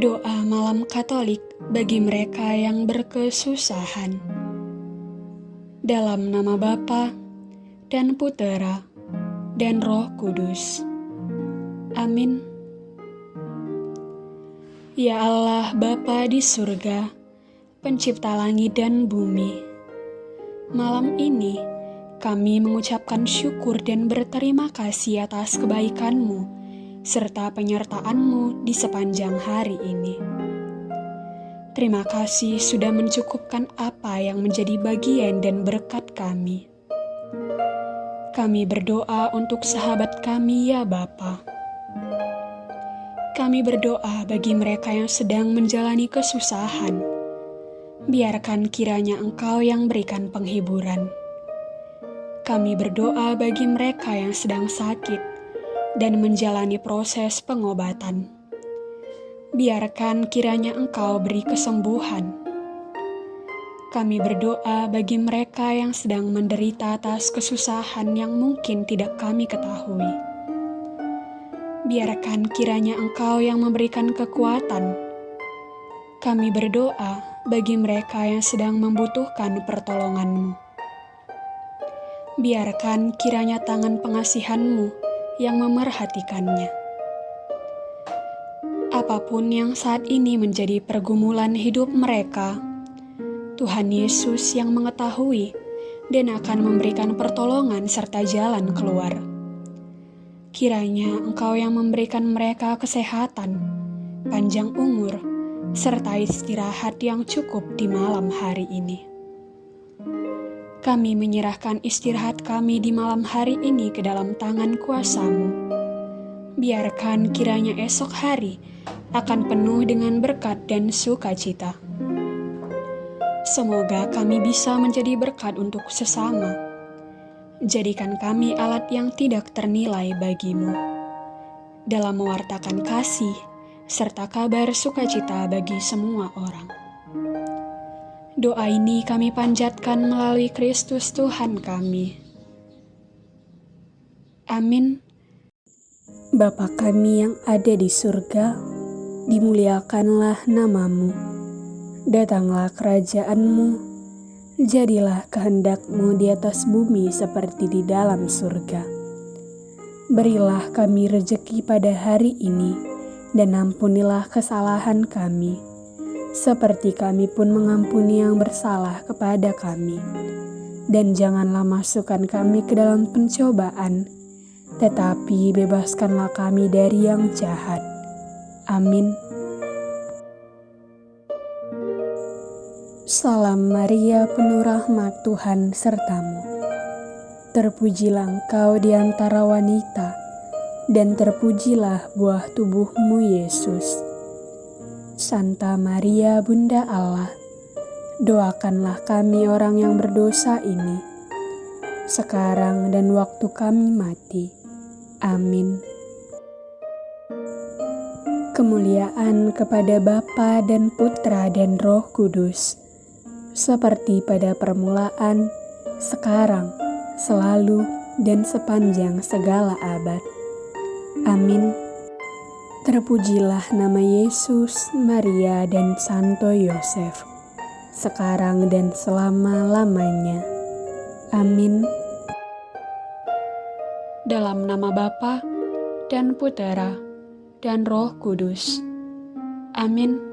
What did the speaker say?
Doa malam Katolik bagi mereka yang berkesusahan. Dalam nama Bapa dan Putera dan Roh Kudus. Amin. Ya Allah Bapa di surga, pencipta langit dan bumi. Malam ini kami mengucapkan syukur dan berterima kasih atas kebaikan-Mu serta penyertaan-Mu di sepanjang hari ini. Terima kasih sudah mencukupkan apa yang menjadi bagian dan berkat kami. Kami berdoa untuk sahabat kami ya Bapa. Kami berdoa bagi mereka yang sedang menjalani kesusahan. Biarkan kiranya Engkau yang berikan penghiburan kami berdoa bagi mereka yang sedang sakit dan menjalani proses pengobatan. Biarkan kiranya Engkau beri kesembuhan. Kami berdoa bagi mereka yang sedang menderita atas kesusahan yang mungkin tidak kami ketahui. Biarkan kiranya Engkau yang memberikan kekuatan. Kami berdoa bagi mereka yang sedang membutuhkan pertolongan-Mu biarkan kiranya tangan pengasihanmu yang memerhatikannya. Apa pun yang saat ini menjadi pergumulan hidup mereka, Tuhan Yesus yang mengetahui dan akan memberikan pertolongan serta jalan keluar. Kiranya Engkau yang memberikan mereka kesehatan, panjang umur, serta istirahat yang cukup di malam hari ini. Kami menyerahkan istirahat kami di malam hari ini ke dalam tangan kuasamu. Biarkan kiranya esok hari akan penuh dengan berkat dan sukacita. Semoga kami bisa menjadi berkat untuk sesama. Jadikan kami alat yang tidak ternilai bagimu. Dalam mewartakan kasih, serta kabar sukacita bagi semua orang. Doa ini kami panjatkan melalui Kristus Tuhan kami. Amin. Bapa kami yang ada di surga, dimuliakanlah namamu. Datanglah kerajaanmu, jadilah kehendakmu di atas bumi seperti di dalam surga. Berilah kami rejeki pada hari ini, dan ampunilah kesalahan kami seperti kami pun mengampuni yang bersalah kepada kami. Dan janganlah masukkan kami ke dalam pencobaan, tetapi bebaskanlah kami dari yang jahat. Amin. Salam Maria, penuh rahmat Tuhan sertamu. Terpujilah engkau di antara wanita, dan terpujilah buah tubuhmu, Yesus. Santa Maria Bunda Allah, doakanlah kami orang yang berdosa ini, sekarang dan waktu kami mati. Amin. Kemuliaan kepada Bapa dan Putra dan Roh Kudus, seperti pada permulaan, sekarang, selalu, dan sepanjang segala abad. Amin. Terpujilah nama Yesus, Maria, dan Santo Yosef, sekarang dan selama-lamanya. Amin. Dalam nama Bapa dan Putera dan Roh Kudus. Amin.